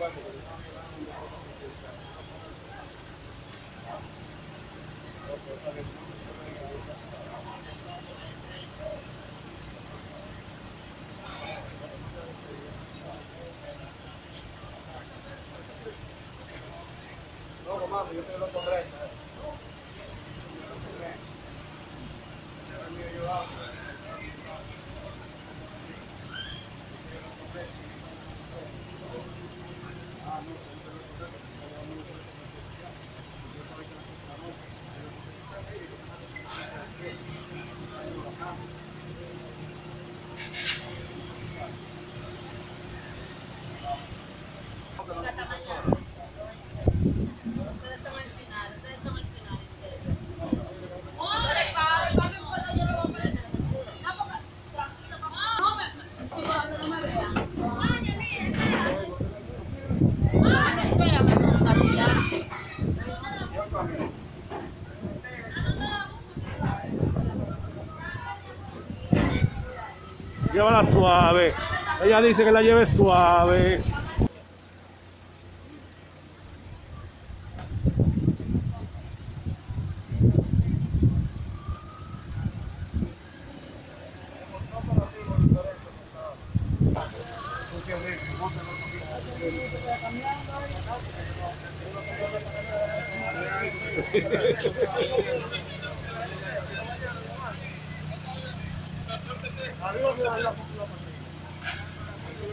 No, mamá, yo te lo correcto. Ella dice que la lleve suave.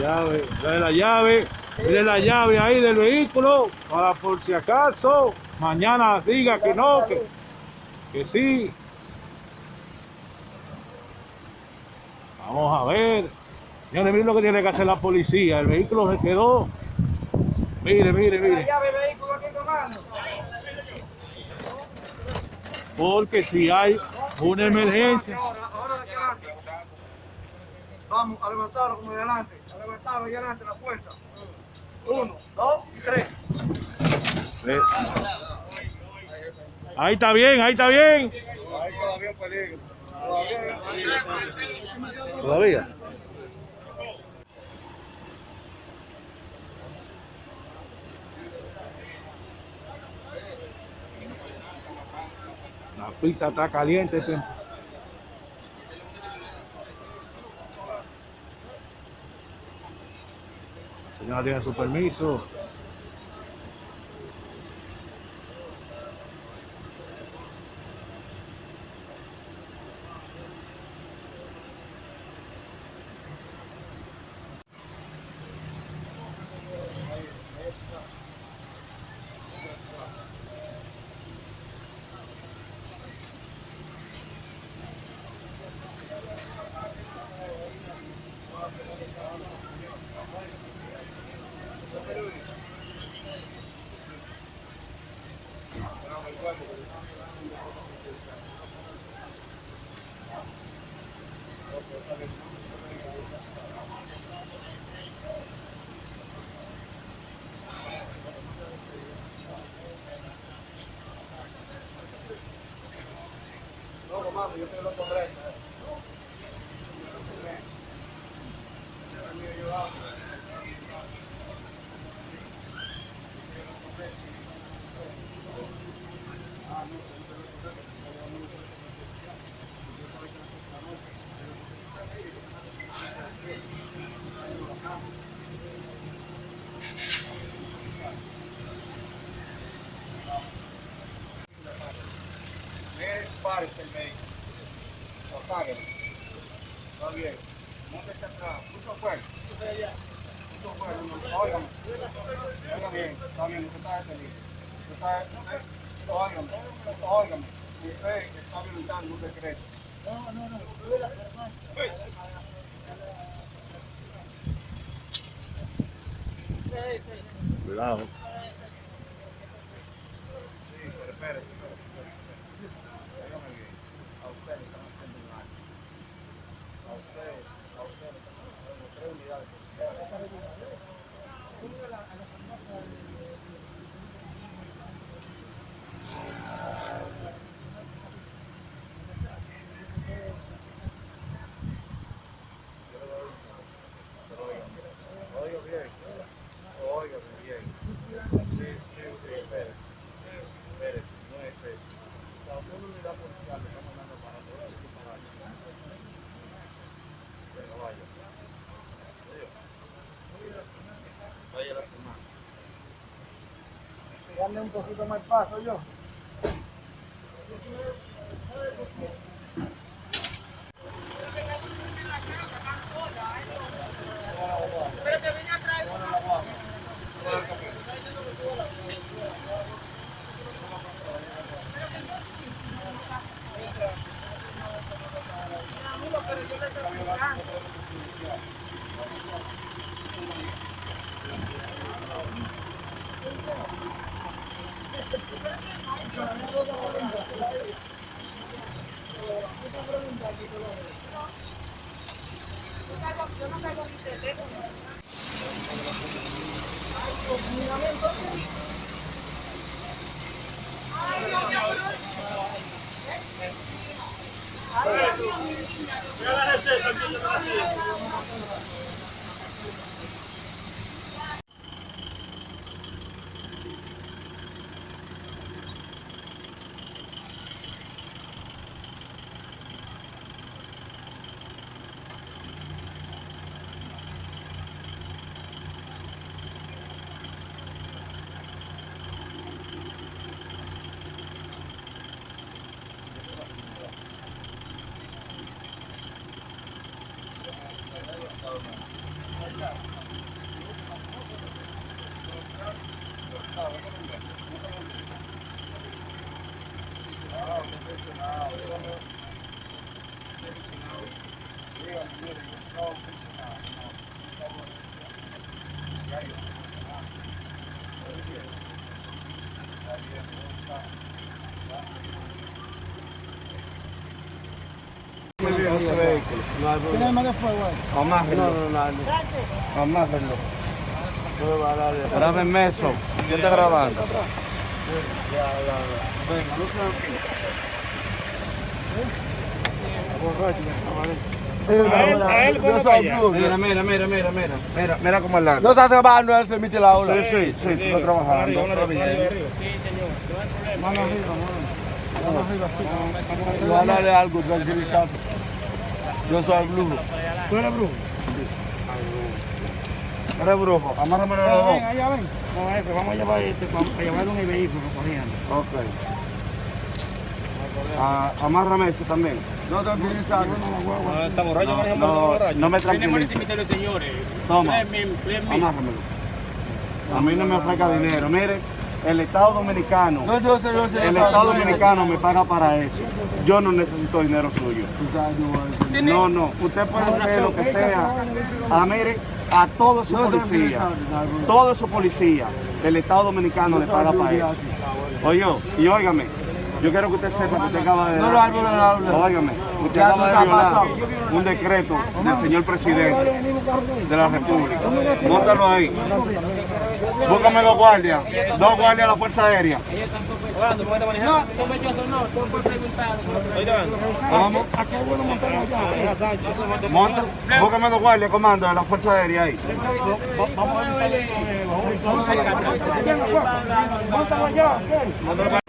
llave, dale la llave, dale la llave ahí del vehículo para por si acaso mañana diga que no, que, que sí. Vamos a ver. Señores, miren lo que tiene que hacer la policía. El vehículo se quedó. Mire, mire, mire. Porque si hay una emergencia. Vamos a levantarlo como de adelante. Y adelante la fuerza. Uno, dos y tres. Sí. Ahí está bien, ahí está bien. Ahí todavía en peligro. Todavía. Todavía. La pista está caliente. este. Señora tiene su permiso. No, comando, yo estoy loco tres. Está bien. Móntese atrás. Mucho fuerte. Mucho fuerte. no, Óigame. Oiga bien. Está bien. Usted está detenido. Usted está... Óigame. Óigame. Usted está violentando un decreto. Cuidado. Sí, pero espérese, espérese, espérese. Óigame bien. A usted le están haciendo un daño. Oiga bien. Oiga bien. Sí, sí, sí, espere. Espere, no es eso. La una unidad policial le está mandando para todo el para allá. Oiga. Vaya la. Darle un poquito más paso yo. Gracias. Tiene más de fuego ahí. Amájenlo. No, no, no. Amájenlo. Grábenme eso. ¿Quién está grabando? Venga, no Yo soy Blue. Mira, mira, mira, mira, mira. Mira, mira cómo es la. No está trabajando, él se emite la ola. Sí, sí, sí, estoy trabajando. Está bien. Mano arriba, mano. Mano arriba, sí. Algo, tranquilizado. Yo soy Blue. ¿Tú eres Blue? Eres brujo. Amárrame los Ven, dos. allá ven. No, jefe, vamos a llevar este, a llevarlo en el vehículo corriendo. Ok. Ah, amárrame eso también. No. Está borracho, No, no, no me Tenemos ese tranquiliza. misterio, señores. Toma. Amárramelo. A mí no me ofrezca dinero. Mire, el Estado Dominicano, No, yo sé, yo sé. el Estado Dominicano me paga para eso. Yo no necesito dinero suyo. No, no. Usted puede hacer lo que sea. A mire, a todos sus policías, todos sus policías del Estado Dominicano le paga para eso. Oye, y óigame, yo quiero que usted sepa que usted acaba de... No lo hablo, no lo hablo. Óigame, usted acaba de violar un decreto del señor presidente de la República. Móntalo ahí. Búscame dos guardias, dos guardias de la Fuerza Aérea. No, sospechoso no, todo por preguntar. Vamos. Montarlo allá. Monta, búscame dos guardias, comando de la Fuerza Aérea ahí. Vamos a ver. Montalo allá,